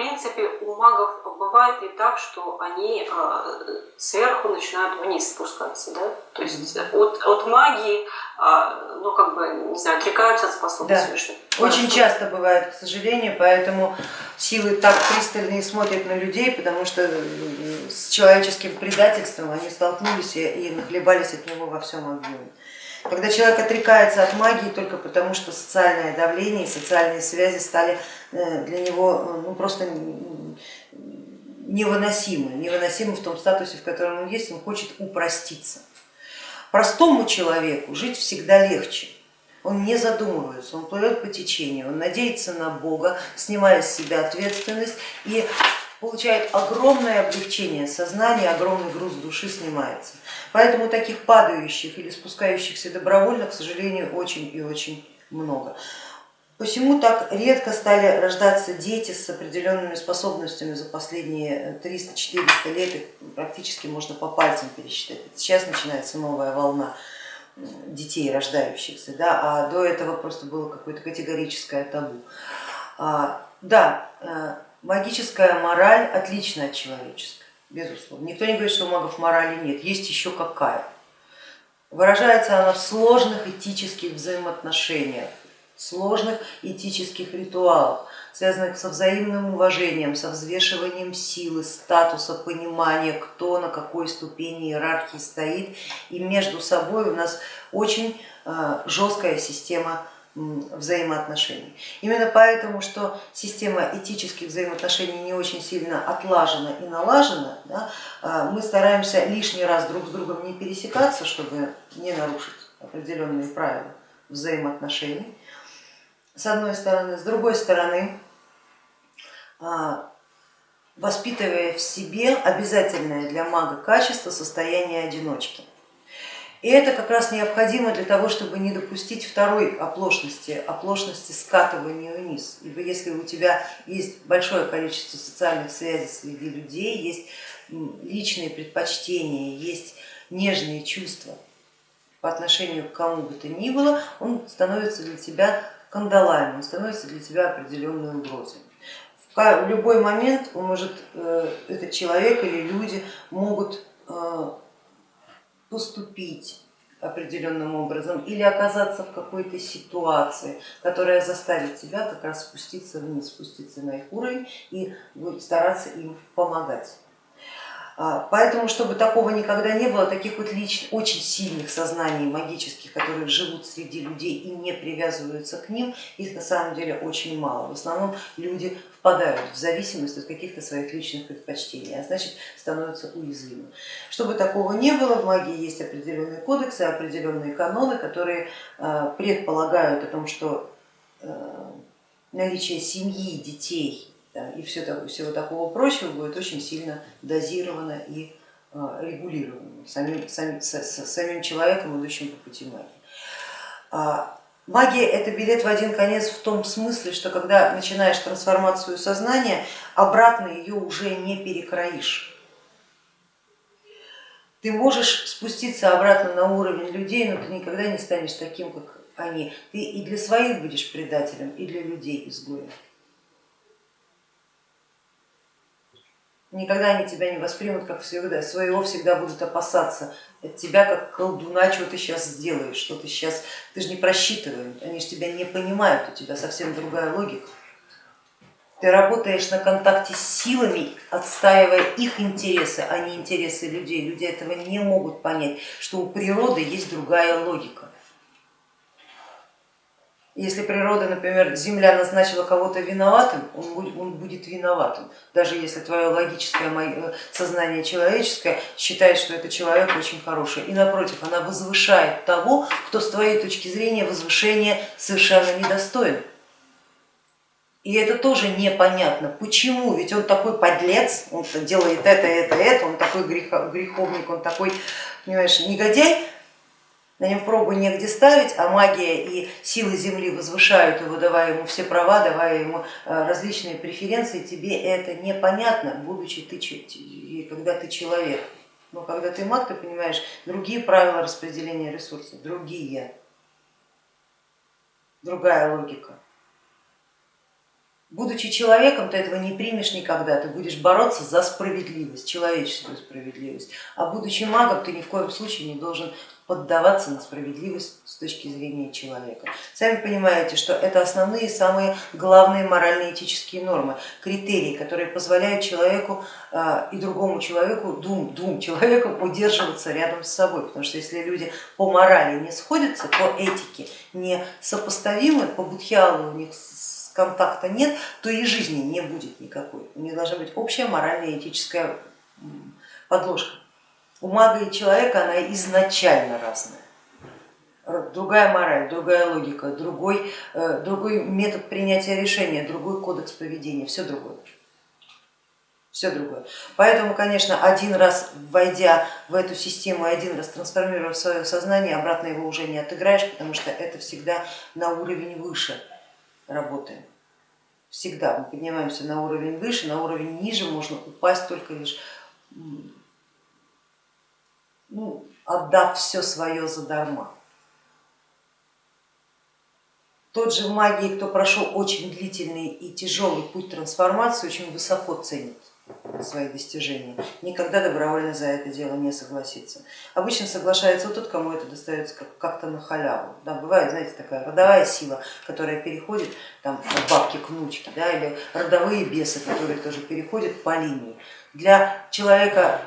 принципе, у магов бывает и так, что они э, сверху начинают вниз спускаться, да? То есть от, от магии, э, ну, как бы, не знаю, отрекаются от способностей. Да. Очень часто бывает, к сожалению, поэтому силы так пристально смотрят на людей, потому что с человеческим предательством они столкнулись и нахлебались от него во всем объеме. Когда человек отрекается от магии только потому, что социальное давление и социальные связи стали э, для него э, ну, просто невыносимы, невыносимы в том статусе, в котором он есть, он хочет упроститься. Простому человеку жить всегда легче, он не задумывается, он плывет по течению, он надеется на Бога, снимая с себя ответственность и получает огромное облегчение сознания, огромный груз души снимается. Поэтому таких падающих или спускающихся добровольно, к сожалению, очень и очень много. Посему так редко стали рождаться дети с определенными способностями за последние 300-400 лет, их практически можно по пальцам пересчитать. Сейчас начинается новая волна детей рождающихся, да, а до этого просто было какое-то категорическое табу. А, да, э, магическая мораль отлична от человеческой, безусловно. Никто не говорит, что у магов морали нет, есть еще какая. Выражается она в сложных этических взаимоотношениях, сложных этических ритуалах, связанных со взаимным уважением, со взвешиванием силы, статуса, понимания, кто на какой ступени иерархии стоит. И между собой у нас очень э, жесткая система взаимоотношений. Именно поэтому, что система этических взаимоотношений не очень сильно отлажена и налажена, да, а, мы стараемся лишний раз друг с другом не пересекаться, чтобы не нарушить определенные правила взаимоотношений, с одной стороны. С другой стороны, а, воспитывая в себе обязательное для мага качество состояния одиночки. И это как раз необходимо для того, чтобы не допустить второй оплошности, оплошности скатывания вниз. Ибо если у тебя есть большое количество социальных связей среди людей, есть личные предпочтения, есть нежные чувства по отношению к кому бы то ни было, он становится для тебя кандалами, он становится для тебя определенной угрозой. В любой момент он может, э, этот человек или люди могут э, поступить определенным образом или оказаться в какой-то ситуации, которая заставит тебя как раз спуститься вниз, спуститься на их уровень и стараться им помогать. А, поэтому, чтобы такого никогда не было, таких вот лич, очень сильных сознаний магических, которые живут среди людей и не привязываются к ним, их на самом деле очень мало. В основном люди впадают в зависимость от каких-то своих личных предпочтений, а значит становятся уязвимы. Чтобы такого не было, в магии есть определенные кодексы, определенные каноны, которые а, предполагают о том, что а, наличие семьи, детей и все, всего такого прочего будет очень сильно дозировано и а, регулировано самим, самим, самим человеком, идущим по пути магии. А, магия это билет в один конец в том смысле, что когда начинаешь трансформацию сознания, обратно ее уже не перекроишь. Ты можешь спуститься обратно на уровень людей, но ты никогда не станешь таким, как они. Ты и для своих будешь предателем, и для людей изгоем. Никогда они тебя не воспримут как всегда, своего всегда будут опасаться от тебя как колдуна, что ты сейчас сделаешь, что ты сейчас, ты же не просчитывают, они же тебя не понимают, у тебя совсем другая логика. Ты работаешь на контакте с силами, отстаивая их интересы, а не интересы людей. Люди этого не могут понять, что у природы есть другая логика. Если природа, например, Земля назначила кого-то виноватым, он будет, он будет виноватым, даже если твое логическое э, сознание человеческое считает, что это человек очень хороший. И напротив, она возвышает того, кто с твоей точки зрения возвышения совершенно недостоин. И это тоже непонятно, почему, ведь он такой подлец, он делает это, это, это, он такой греховник, он такой, понимаешь, негодяй, на нем пробу негде ставить, а магия и силы Земли возвышают его, давая ему все права, давая ему э, различные преференции, тебе это непонятно, будучи ты, когда ты человек. Но когда ты маг, ты понимаешь другие правила распределения ресурсов, другие, другая логика. Будучи человеком, ты этого не примешь никогда, ты будешь бороться за справедливость, человеческую справедливость. А будучи магом, ты ни в коем случае не должен поддаваться на справедливость с точки зрения человека. Сами понимаете, что это основные, самые главные морально-этические нормы, критерии, которые позволяют человеку а, и другому человеку, двум, двум человекам удерживаться рядом с собой. Потому что если люди по морали не сходятся, по этике не сопоставимы, по будхиалу у них контакта нет, то и жизни не будет никакой. У них должна быть общая моральная этическая подложка у мага и человека она изначально разная. Другая мораль, другая логика, другой, э, другой метод принятия решения, другой кодекс поведения, все другое. Все другое. Поэтому, конечно, один раз войдя в эту систему, один раз трансформируя свое сознание, обратно его уже не отыграешь, потому что это всегда на уровень выше работаем. Всегда мы поднимаемся на уровень выше, на уровень ниже можно упасть только лишь ну, отдав все свое задарма. Тот же в магии, кто прошел очень длительный и тяжелый путь трансформации, очень высоко ценит свои достижения, никогда добровольно за это дело не согласится. Обычно соглашается тот, кому это достается как-то на халяву. Да, бывает, знаете, такая родовая сила, которая переходит там, от бабки к внучке, да, или родовые бесы, которые тоже переходят по линии. Для человека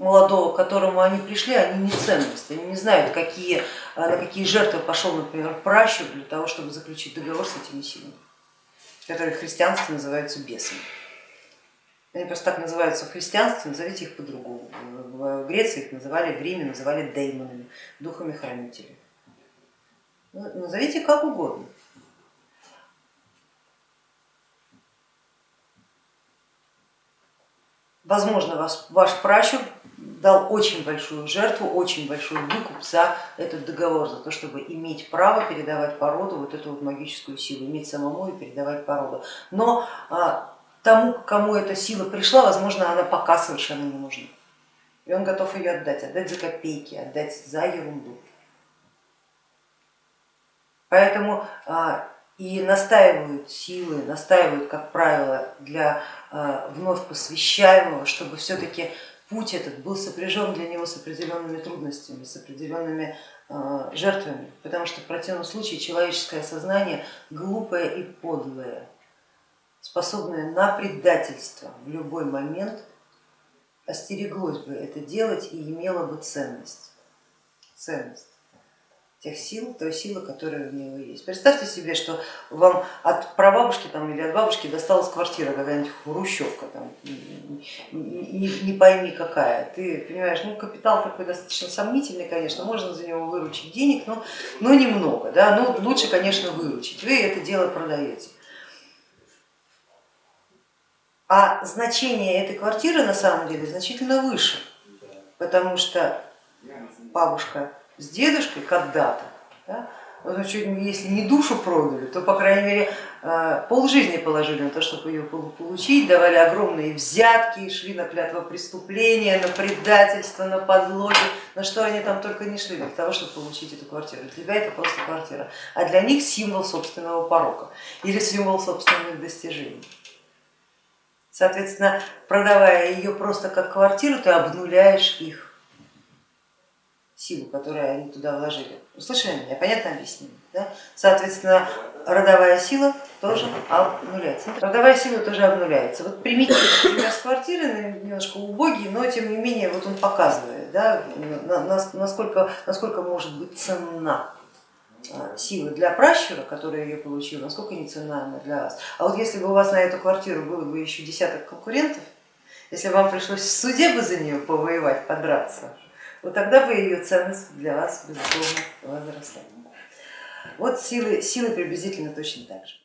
молодого, к которому они пришли, они не ценность, они не знают, какие, а, на какие жертвы пошел, например, пращур для того, чтобы заключить договор с этими силами, которые в христианстве называются бесами. Они просто так называются в христианстве, назовите их по-другому. В Греции их называли, в Риме называли деймонами, духами-хранителями. Ну, назовите как угодно. Возможно, ваш, ваш пращур дал очень большую жертву, очень большой выкуп за этот договор, за то, чтобы иметь право передавать породу, вот эту вот магическую силу, иметь самому и передавать породу. Но а, тому, кому эта сила пришла, возможно, она пока совершенно не нужна. И он готов ее отдать, отдать за копейки, отдать за ерунду. Поэтому а, и настаивают силы, настаивают, как правило, для а, вновь посвящаемого, чтобы все-таки путь этот был сопряжен для него с определенными трудностями, с определенными э, жертвами, потому что в противном случае человеческое сознание глупое и подлое, способное на предательство в любой момент, остереглось бы это делать и имело бы ценность. ценность тех сил, той силы, которая у него есть. Представьте себе, что вам от прабабушки там, или от бабушки досталась квартира, какая-нибудь хрущевка, там, не, не пойми какая. Ты понимаешь, ну капитал такой достаточно сомнительный, конечно, можно за него выручить денег, но, но немного, да, но лучше, конечно, выручить. Вы это дело продаете. А значение этой квартиры на самом деле значительно выше, потому что бабушка с дедушкой когда-то, да, если не душу продали, то, по крайней мере, э, полжизни положили на то, чтобы ее получить, давали огромные взятки, шли на клятво преступления, на предательство, на подлоги, на что они там только не шли для того, чтобы получить эту квартиру. Для тебя это просто квартира, а для них символ собственного порока или символ собственных достижений. Соответственно, продавая ее просто как квартиру, ты обнуляешь их силу, которую они туда вложили. Услышали меня, понятно объяснение? Да? Соответственно, родовая сила тоже обнуляется. Родовая сила тоже обнуляется. Вот примите пример с квартиры, немножко убогий, но тем не менее вот он показывает, да, насколько, насколько может быть ценна а, сила для пращура, который ее получил, насколько не ценна она для вас. А вот если бы у вас на эту квартиру было бы еще десяток конкурентов, если вам пришлось в суде бы за нее повоевать, подраться, вот тогда бы ее ценность для вас, безусловно, возросла. Вот силы, силы приблизительно точно так же.